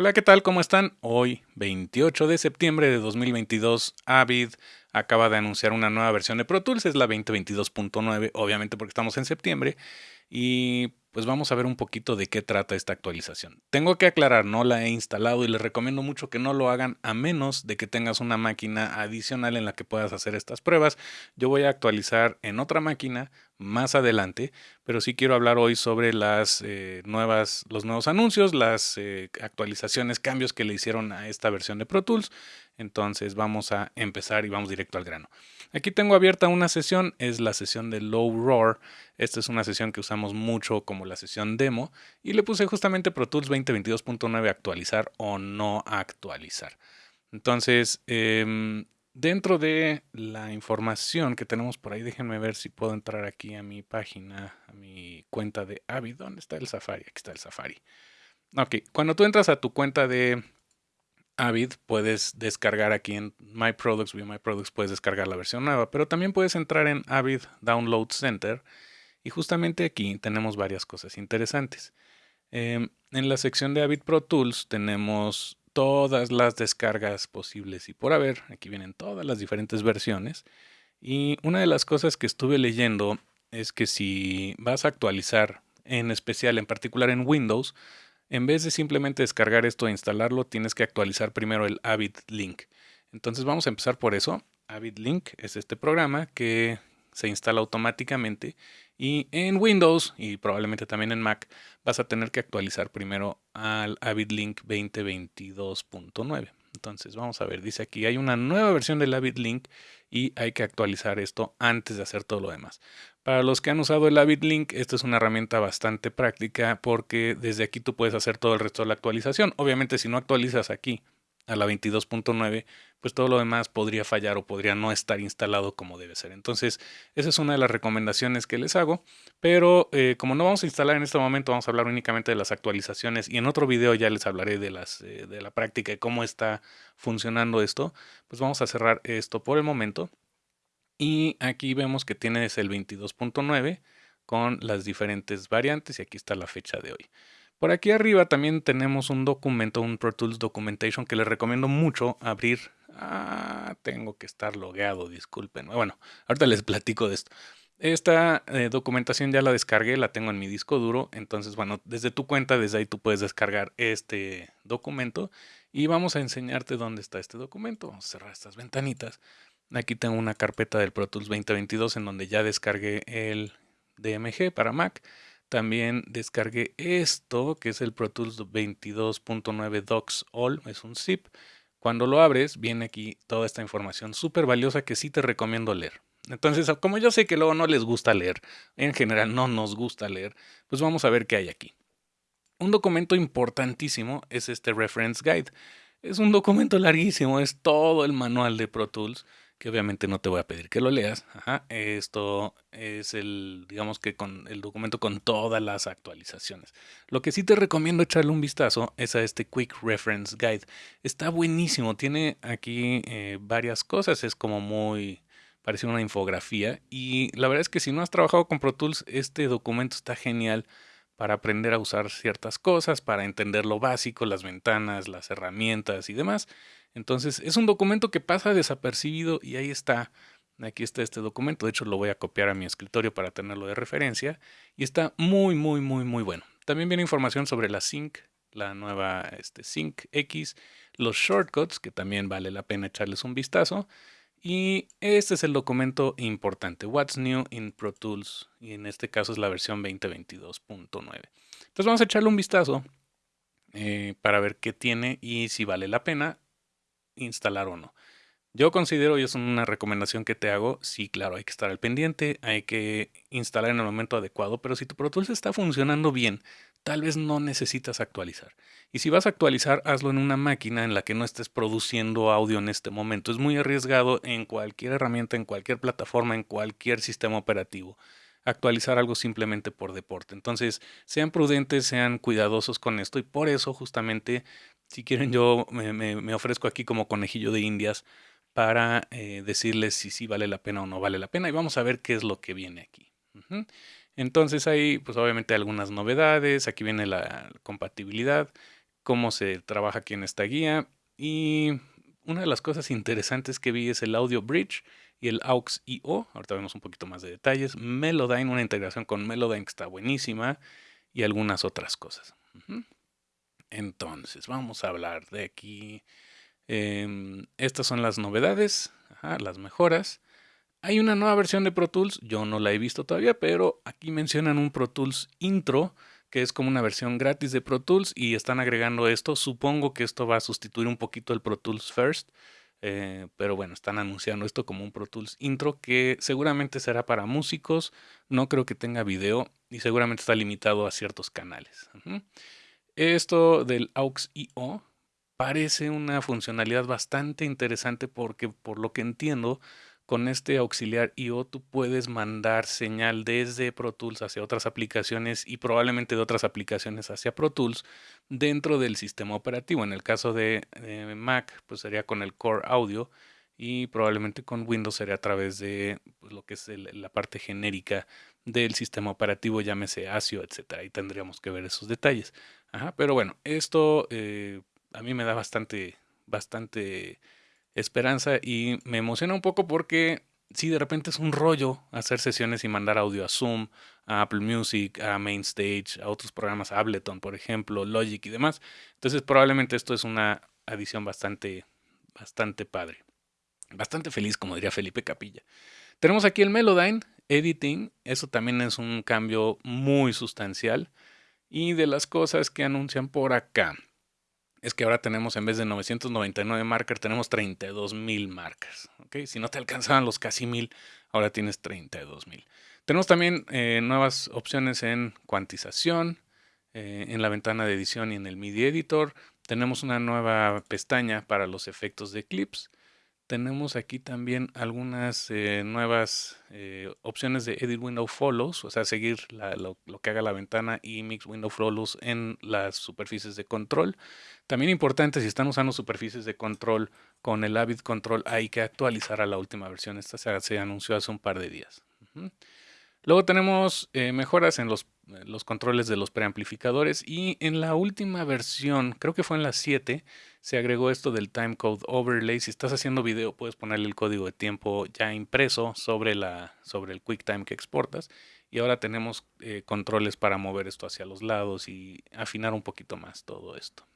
Hola, ¿qué tal? ¿Cómo están? Hoy, 28 de septiembre de 2022, Avid acaba de anunciar una nueva versión de Pro Tools, es la 2022.9, obviamente porque estamos en septiembre, y pues vamos a ver un poquito de qué trata esta actualización. Tengo que aclarar, no la he instalado y les recomiendo mucho que no lo hagan a menos de que tengas una máquina adicional en la que puedas hacer estas pruebas. Yo voy a actualizar en otra máquina más adelante, pero sí quiero hablar hoy sobre las eh, nuevas, los nuevos anuncios, las eh, actualizaciones, cambios que le hicieron a esta versión de Pro Tools. Entonces vamos a empezar y vamos directo al grano. Aquí tengo abierta una sesión, es la sesión de Low Roar. Esta es una sesión que usamos mucho como la sesión demo y le puse justamente Pro Tools 2022.9 actualizar o no actualizar. Entonces, em, dentro de la información que tenemos por ahí, déjenme ver si puedo entrar aquí a mi página, a mi cuenta de Avid. ¿Dónde está el Safari? Aquí está el Safari. Ok, cuando tú entras a tu cuenta de Avid, puedes descargar aquí en My Products, Via My Products, puedes descargar la versión nueva, pero también puedes entrar en Avid Download Center y justamente aquí tenemos varias cosas interesantes. Em, en la sección de Avid Pro Tools tenemos todas las descargas posibles y por haber. Aquí vienen todas las diferentes versiones. Y una de las cosas que estuve leyendo es que si vas a actualizar, en especial, en particular en Windows, en vez de simplemente descargar esto e instalarlo, tienes que actualizar primero el Avid Link. Entonces vamos a empezar por eso. Avid Link es este programa que se instala automáticamente y en Windows y probablemente también en Mac vas a tener que actualizar primero al AvidLink 2022.9. Entonces vamos a ver, dice aquí hay una nueva versión del AvidLink y hay que actualizar esto antes de hacer todo lo demás. Para los que han usado el AvidLink, esta es una herramienta bastante práctica porque desde aquí tú puedes hacer todo el resto de la actualización. Obviamente si no actualizas aquí a la 22.9, pues todo lo demás podría fallar o podría no estar instalado como debe ser. Entonces, esa es una de las recomendaciones que les hago. Pero eh, como no vamos a instalar en este momento, vamos a hablar únicamente de las actualizaciones y en otro video ya les hablaré de, las, eh, de la práctica y cómo está funcionando esto. Pues vamos a cerrar esto por el momento. Y aquí vemos que tienes el 22.9 con las diferentes variantes y aquí está la fecha de hoy. Por aquí arriba también tenemos un documento, un Pro Tools Documentation que les recomiendo mucho abrir. Ah, tengo que estar logueado, disculpen. Bueno, ahorita les platico de esto. Esta eh, documentación ya la descargué, la tengo en mi disco duro. Entonces, bueno, desde tu cuenta, desde ahí tú puedes descargar este documento. Y vamos a enseñarte dónde está este documento. Vamos a cerrar estas ventanitas. Aquí tengo una carpeta del Pro Tools 2022 en donde ya descargué el DMG para Mac. También descargué esto, que es el Pro Tools 22.9 Docs All, es un zip. Cuando lo abres, viene aquí toda esta información súper valiosa que sí te recomiendo leer. Entonces, como yo sé que luego no les gusta leer, en general no nos gusta leer, pues vamos a ver qué hay aquí. Un documento importantísimo es este Reference Guide. Es un documento larguísimo, es todo el manual de Pro Tools que obviamente no te voy a pedir que lo leas. Esto es el, digamos que con el documento con todas las actualizaciones. Lo que sí te recomiendo echarle un vistazo es a este Quick Reference Guide. Está buenísimo, tiene aquí eh, varias cosas, es como muy, parece una infografía. Y la verdad es que si no has trabajado con Pro Tools, este documento está genial para aprender a usar ciertas cosas, para entender lo básico, las ventanas, las herramientas y demás. Entonces es un documento que pasa desapercibido y ahí está. Aquí está este documento, de hecho lo voy a copiar a mi escritorio para tenerlo de referencia y está muy muy muy muy bueno. También viene información sobre la Sync, la nueva este, Sync X, los shortcuts que también vale la pena echarles un vistazo y este es el documento importante, What's New in Pro Tools y en este caso es la versión 2022.9. Entonces vamos a echarle un vistazo eh, para ver qué tiene y si vale la pena instalar o no. Yo considero, y es una recomendación que te hago, sí, claro, hay que estar al pendiente, hay que instalar en el momento adecuado, pero si tu Pro Tools está funcionando bien, tal vez no necesitas actualizar. Y si vas a actualizar, hazlo en una máquina en la que no estés produciendo audio en este momento. Es muy arriesgado en cualquier herramienta, en cualquier plataforma, en cualquier sistema operativo actualizar algo simplemente por deporte. Entonces, sean prudentes, sean cuidadosos con esto y por eso justamente si quieren, yo me, ofrezco aquí como conejillo de indias para eh, decirles si sí vale la pena o no vale la pena y vamos a ver qué es lo que viene aquí. Entonces hay pues obviamente algunas novedades, aquí viene la compatibilidad cómo se trabaja aquí en esta guía. Y una de las cosas interesantes que vi es el Audio Bridge y el AUX IO. Ahorita vemos un poquito más de detalles. Melodyne, una integración con Melodyne que está buenísima y algunas otras cosas. Entonces, vamos a hablar de aquí. Em, estas son las novedades, las mejoras. Hay una nueva versión de Pro Tools, yo no la he visto todavía, pero aquí mencionan un Pro Tools Intro, que es como una versión gratis de Pro Tools y están agregando esto. Supongo que esto va a sustituir un poquito el Pro Tools First, eh, pero bueno, están anunciando esto como un Pro Tools Intro que seguramente será para músicos, no creo que tenga video y seguramente está limitado a ciertos canales. Esto del AUX IO parece una funcionalidad bastante interesante porque por lo que entiendo con este auxiliar IO tú puedes mandar señal desde Pro Tools hacia otras aplicaciones y probablemente de otras aplicaciones hacia Pro Tools dentro del sistema operativo. En el caso de Mac, pues sería con el Core Audio y probablemente con Windows sería a través de pues, lo que es la parte genérica del sistema operativo, llámese ASIO, etcétera. Ahí tendríamos que ver esos detalles. Pero bueno, esto eh, a mí me da bastante, bastante esperanza y me emociona un poco porque si de repente es un rollo hacer sesiones y mandar audio a Zoom, a Apple Music, a Mainstage, a otros programas, Ableton, por ejemplo, Logic y demás. Entonces probablemente esto es una adición bastante, bastante padre. Bastante feliz, como diría Felipe Capilla. Tenemos aquí el Melodyne Editing. Eso también es un cambio muy sustancial. Y de las cosas que anuncian por acá es que ahora tenemos en vez de 999 markers, tenemos 32.000 markers. ¿okay? Si no te alcanzaban los casi 1000, ahora tienes 32.000. Tenemos también eh, nuevas opciones en cuantización, eh, en la ventana de edición y en el MIDI Editor. Tenemos una nueva pestaña para los efectos de clips tenemos aquí también algunas eh, nuevas eh, opciones de Edit Window Follows, o sea, seguir lo, que haga la ventana y Mix Window Follows en las superficies de control. También importante, si están usando superficies de control con el Avid Control, hay que actualizar a la última versión. Esta se, anunció hace un par de días. Luego tenemos eh, mejoras en los, los, controles de los preamplificadores y en la última versión, creo que fue en la 7, se agregó esto del timecode overlay. Si estás haciendo video, puedes ponerle el código de tiempo ya impreso sobre, la, sobre el QuickTime que exportas. Y ahora tenemos eh, controles para mover esto hacia los lados y afinar un poquito más todo esto.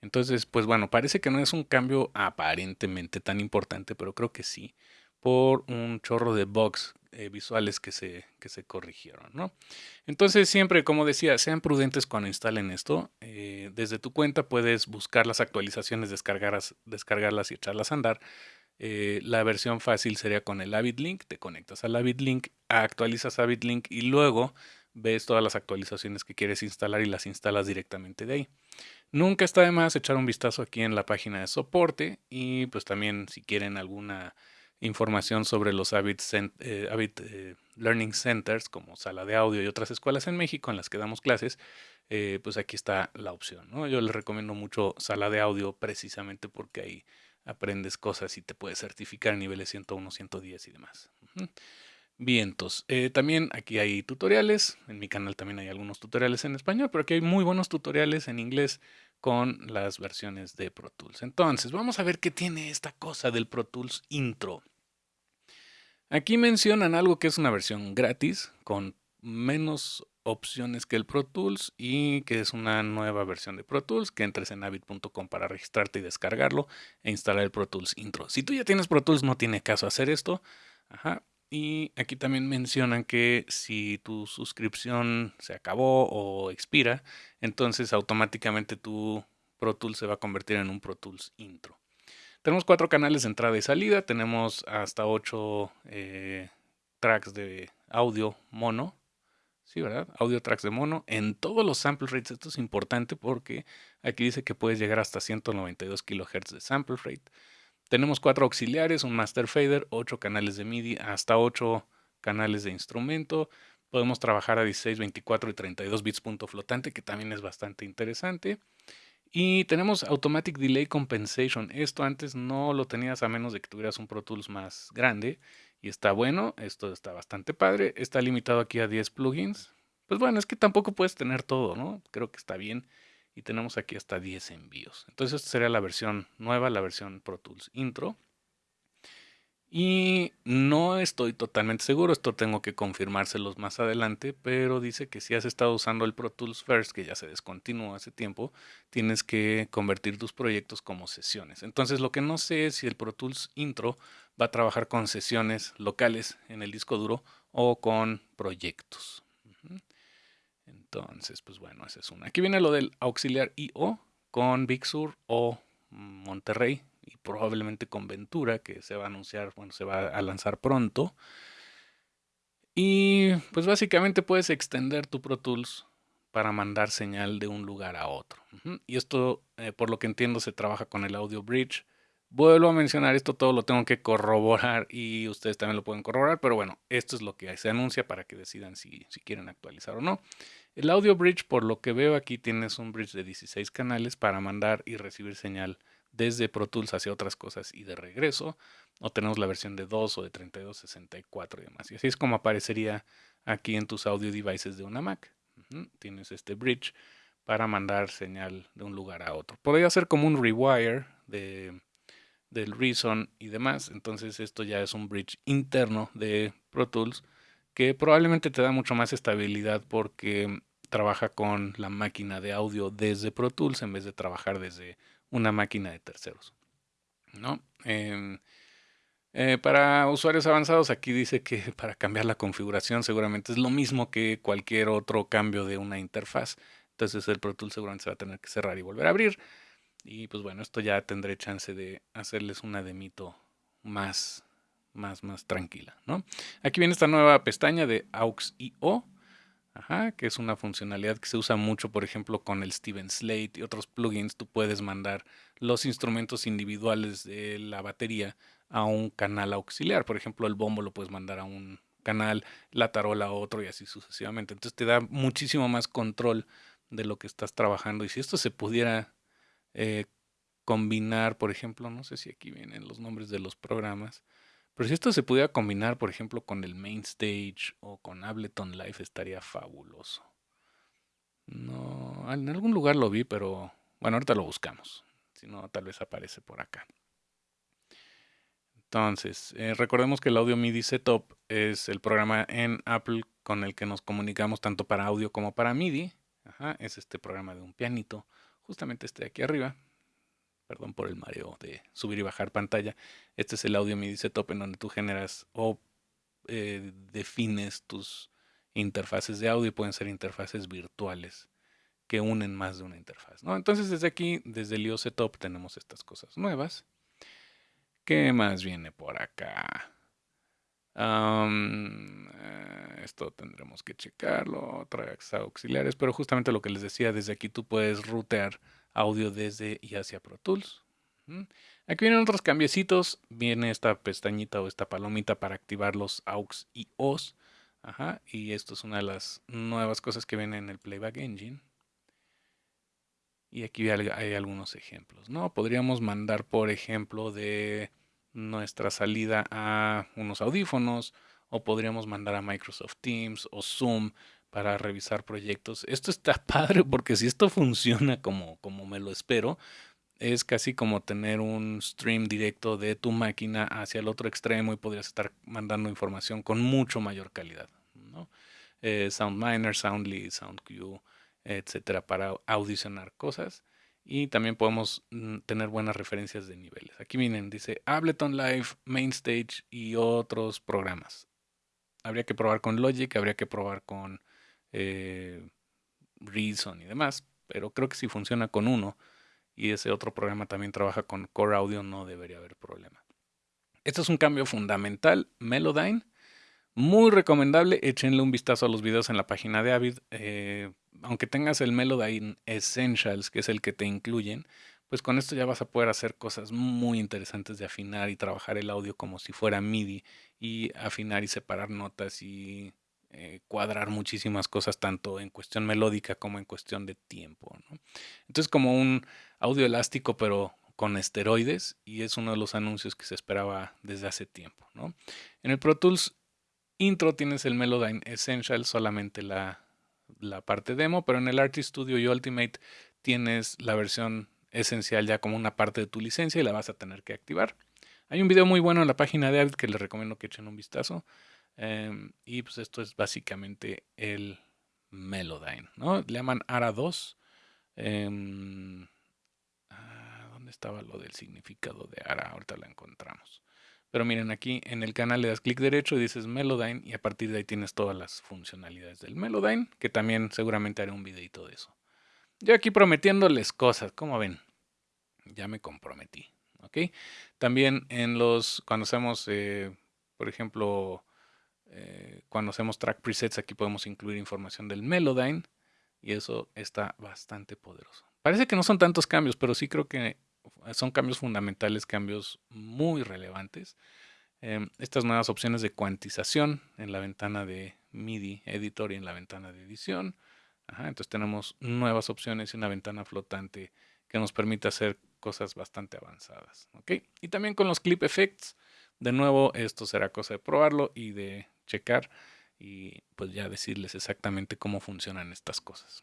Entonces, pues bueno, parece que no es un cambio aparentemente tan importante, pero creo que sí, por un chorro de bugs eh, visuales que se, que se corrigieron. ¿no? Entonces siempre, como decía, sean prudentes cuando instalen esto. Eh, desde tu cuenta puedes buscar las actualizaciones, descargarlas, descargarlas y echarlas a andar. Eh, la versión fácil sería con el Avid Link. Te conectas al Avid Link, actualizas Avid Link y luego ves todas las actualizaciones que quieres instalar y las instalas directamente de ahí. Nunca está de más echar un vistazo aquí en la página de soporte y pues también si quieren alguna información sobre los Avid, eh, eh, Learning Centers como sala de audio y otras escuelas en México en las que damos clases, eh, pues aquí está la opción. ¿no? Yo les recomiendo mucho sala de audio precisamente porque ahí aprendes cosas y te puedes certificar a niveles 101, 110 y demás. Vientos. también aquí hay tutoriales. En mi canal también hay algunos tutoriales en español, pero aquí hay muy buenos tutoriales en inglés con las versiones de Pro Tools. Entonces, vamos a ver qué tiene esta cosa del Pro Tools Intro. Aquí mencionan algo que es una versión gratis con menos opciones que el Pro Tools y que es una nueva versión de Pro Tools que entres en avid.com para registrarte y descargarlo e instalar el Pro Tools Intro. Si tú ya tienes Pro Tools no tiene caso hacer esto. Y aquí también mencionan que si tu suscripción se acabó o expira, entonces automáticamente tu Pro Tools se va a convertir en un Pro Tools Intro. Tenemos cuatro canales de entrada y salida. Tenemos hasta ocho eh, tracks de audio mono. Sí, ¿verdad? Audio tracks de mono en todos los sample rates. Esto es importante porque aquí dice que puedes llegar hasta 192 kHz de sample rate. Tenemos cuatro auxiliares, un master fader, ocho canales de MIDI, hasta ocho canales de instrumento. Podemos trabajar a 16, 24 y 32 bits punto flotante, que también es bastante interesante. Y tenemos Automatic Delay Compensation. Esto antes no lo tenías a menos de que tuvieras un Pro Tools más grande. Y está bueno, esto está bastante padre. Está limitado aquí a 10 plugins. Pues bueno, es que tampoco puedes tener todo, ¿no? Creo que está bien. y tenemos aquí hasta 10 envíos. Entonces esta sería la versión nueva, la versión Pro Tools Intro. Y no estoy totalmente seguro, esto tengo que confirmárselos más adelante, pero dice que si has estado usando el Pro Tools First, que ya se descontinuó hace tiempo, tienes que convertir tus proyectos como sesiones. Entonces lo que no sé es si el Pro Tools Intro va a trabajar con sesiones locales en el disco duro o con proyectos. Entonces, pues bueno, esa es una. Aquí viene lo del auxiliar IO con Big Sur o Monterrey y probablemente con Ventura, que se va a anunciar, bueno, se va a lanzar pronto. Y pues básicamente puedes extender tu Pro Tools para mandar señal de un lugar a otro. Y esto, eh, por lo que entiendo, se trabaja con el Audio Bridge. Vuelvo a mencionar, esto todo lo tengo que corroborar y ustedes también lo pueden corroborar, pero bueno, esto es lo que se anuncia para que decidan si, si quieren actualizar o no. El Audio Bridge, por lo que veo aquí, tienes un bridge de 16 canales para mandar y recibir señal desde Pro Tools hacia otras cosas y de regreso. O tenemos la versión de 2 o de 32, 64 y demás. Y así es como aparecería aquí en tus audio devices de una Mac. Tienes este bridge para mandar señal de un lugar a otro. Podría ser como un rewire de, del Reason y demás. Entonces esto ya es un bridge interno de Pro Tools que probablemente te da mucho más estabilidad porque trabaja con la máquina de audio desde Pro Tools en vez de trabajar desde una máquina de terceros. ¿no? Em, eh, para usuarios avanzados, aquí dice que para cambiar la configuración seguramente es lo mismo que cualquier otro cambio de una interfaz. Entonces el Pro Tools seguramente se va a tener que cerrar y volver a abrir. Y pues bueno, esto ya tendré chance de hacerles una demito más, más, más tranquila. ¿no? Aquí viene esta nueva pestaña de AUX.io Ajá, que es una funcionalidad que se usa mucho, por ejemplo, con el Steven Slate y otros plugins. Tú puedes mandar los instrumentos individuales de la batería a un canal auxiliar. Por ejemplo, el bombo lo puedes mandar a un canal, la tarola a otro y así sucesivamente. Entonces te da muchísimo más control de lo que estás trabajando. Y si esto se pudiera eh, combinar, por ejemplo, no sé si aquí vienen los nombres de los programas. Pero si esto se pudiera combinar, por ejemplo, con el Main Stage o con Ableton Live, estaría fabuloso. No, en algún lugar lo vi, pero bueno, ahorita lo buscamos. Si no, tal vez aparece por acá. Entonces, eh, recordemos que el Audio MIDI Setup es el programa en Apple con el que nos comunicamos tanto para audio como para MIDI. Ajá, es este programa de un pianito, justamente este de aquí arriba perdón por el mareo de subir y bajar pantalla. Este es el audio MIDI setup en donde tú generas o eh, defines tus interfaces de audio. Pueden ser interfaces virtuales que unen más de una interfaz. ¿no? Entonces desde aquí, desde el IO Setup, tenemos estas cosas nuevas. ¿Qué más viene por acá? Eh, esto tendremos que checarlo, tracks auxiliares, pero justamente lo que les decía, desde aquí tú puedes rutear audio desde y hacia Pro Tools. Aquí vienen otros cambiecitos. Viene esta pestañita o esta palomita para activar los AUX y OS. Ajá, y esto es una de las nuevas cosas que vienen en el Playback Engine. Y aquí hay algunos ejemplos. ¿no? Podríamos mandar, por ejemplo, de nuestra salida a unos audífonos o podríamos mandar a Microsoft Teams o Zoom para revisar proyectos. Esto está padre porque si esto funciona como, como me lo espero, es casi como tener un stream directo de tu máquina hacia el otro extremo y podrías estar mandando información con mucho mayor calidad. Eh, SoundMiner, Soundly, SoundQ, etcétera, para audicionar cosas. Y también podemos mm, tener buenas referencias de niveles. Aquí vienen, dice Ableton Live, Mainstage y otros programas. Habría que probar con Logic, habría que probar con eh, Reason y demás, pero creo que si funciona con uno y ese otro programa también trabaja con Core Audio, no debería haber problema. Este es un cambio fundamental, Melodyne. Muy recomendable, échenle un vistazo a los videos en la página de Avid. Eh, aunque tengas el Melodyne Essentials, que es el que te incluyen, pues con esto ya vas a poder hacer cosas muy interesantes de afinar y trabajar el audio como si fuera MIDI y afinar y separar notas y eh, cuadrar muchísimas cosas, tanto en cuestión melódica como en cuestión de tiempo. Entonces, como un audio elástico, pero con esteroides, y es uno de los anuncios que se esperaba desde hace tiempo. En el Pro Tools Intro tienes el Melodyne Essential, solamente la, la parte demo, pero en el Artist Studio y Ultimate tienes la versión esencial ya como una parte de tu licencia y la vas a tener que activar. Hay un video muy bueno en la página de Avid que les recomiendo que echen un vistazo. Em, y pues esto es básicamente el Melodyne, ¿no? Le llaman ARA 2. Em, ah, ¿Dónde estaba lo del significado de ARA? Ahorita la encontramos. Pero miren, aquí en el canal le das clic derecho y dices Melodyne y a partir de ahí tienes todas las funcionalidades del Melodyne, que también seguramente haré un videito de eso. Yo aquí prometiéndoles cosas, como ven, ya me comprometí, ¿ok? También en los, cuando hacemos, eh, por ejemplo, eh, cuando hacemos track presets, aquí podemos incluir información del Melodyne y eso está bastante poderoso. Parece que no son tantos cambios, pero sí creo que son cambios fundamentales, cambios muy relevantes. Em, estas nuevas opciones de cuantización en la ventana de MIDI Editor y en la ventana de edición. entonces tenemos nuevas opciones y una ventana flotante que nos permite hacer cosas bastante avanzadas. Y también con los clip effects, de nuevo, esto será cosa de probarlo y de checar y pues ya decirles exactamente cómo funcionan estas cosas.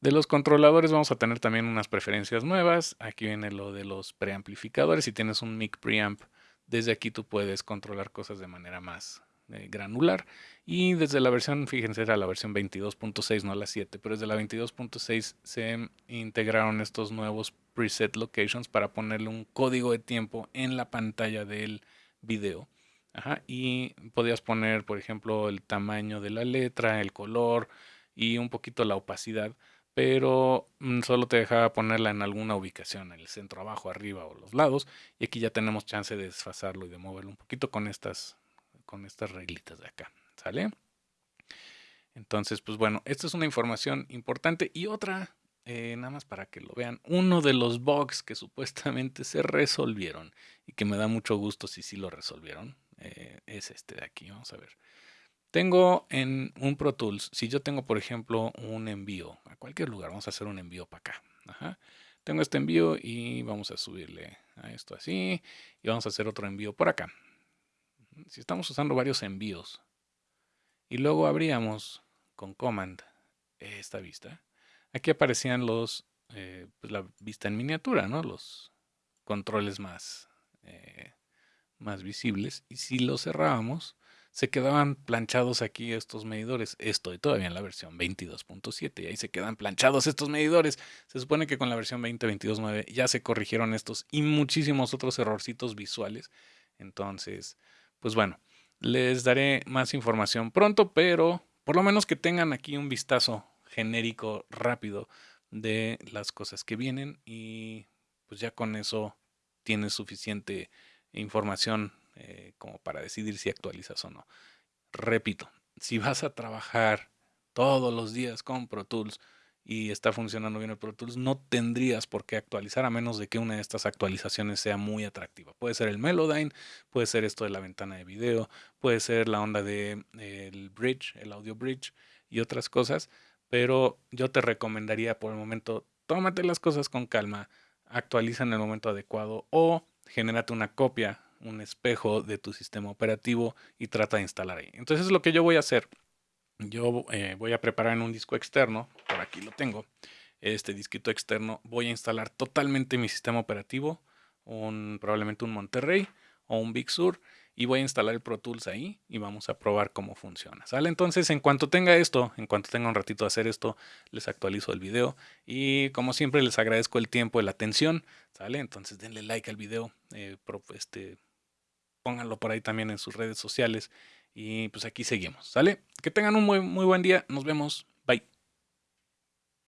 De los controladores vamos a tener también unas preferencias nuevas. Aquí viene lo de los preamplificadores. Si tienes un mic preamp, desde aquí tú puedes controlar cosas de manera más eh, granular. Y desde la versión, fíjense, era la versión 22.6, no la 7, pero desde la 22.6 se integraron estos nuevos preset locations para ponerle un código de tiempo en la pantalla del video. Y podías poner, por ejemplo, el tamaño de la letra, el color y un poquito la opacidad pero mm, solo te dejaba ponerla en alguna ubicación, en el centro, abajo, arriba o los lados. Y aquí ya tenemos chance de desfasarlo y de moverlo un poquito con estas, con estas reglitas de acá. ¿Sale? Entonces, pues bueno, esta es una información importante. Y otra, eh, nada más para que lo vean, uno de los bugs que supuestamente se resolvieron y que me da mucho gusto si sí lo resolvieron, eh, es este de aquí. Vamos a ver. Tengo en un Pro Tools, si yo tengo, por ejemplo, un envío a cualquier lugar, vamos a hacer un envío para acá. Tengo este envío y vamos a subirle a esto así y vamos a hacer otro envío por acá. Si estamos usando varios envíos y luego abríamos con Command esta vista, aquí aparecían los, eh, pues la vista en miniatura, ¿no? Los controles más, eh, más visibles y si lo cerrábamos, se quedaban planchados aquí estos medidores. Estoy todavía en la versión 22.7 y ahí se quedan planchados estos medidores. Se supone que con la versión 2022.9 ya se corrigieron estos y muchísimos otros errorcitos visuales. Entonces, pues bueno, les daré más información pronto, pero por lo menos que tengan aquí un vistazo genérico rápido de las cosas que vienen y pues ya con eso tienes suficiente información eh, como para decidir si actualizas o no. Repito, si vas a trabajar todos los días con Pro Tools y está funcionando bien el Pro Tools, no tendrías por qué actualizar a menos de que una de estas actualizaciones sea muy atractiva. Puede ser el Melodyne, puede ser esto de la ventana de video, puede ser la onda del el bridge, el audio bridge y otras cosas, pero yo te recomendaría por el momento, tómate las cosas con calma, actualiza en el momento adecuado o genérate una copia un espejo de tu sistema operativo y trata de instalar ahí. Entonces lo que yo voy a hacer. Yo eh, voy a preparar en un disco externo, por aquí lo tengo, este disquito externo, voy a instalar totalmente mi sistema operativo, un, probablemente un Monterrey o un Big Sur, y voy a instalar el Pro Tools ahí y vamos a probar cómo funciona. ¿Sale? Entonces, en cuanto tenga esto, en cuanto tenga un ratito de hacer esto, les actualizo el video. Y como siempre, les agradezco el tiempo y la atención. ¿Sale? Entonces, denle like al video. Eh, este, pónganlo por ahí también en sus redes sociales. Y pues aquí seguimos, ¿sale? Que tengan un muy, muy buen día. Nos vemos.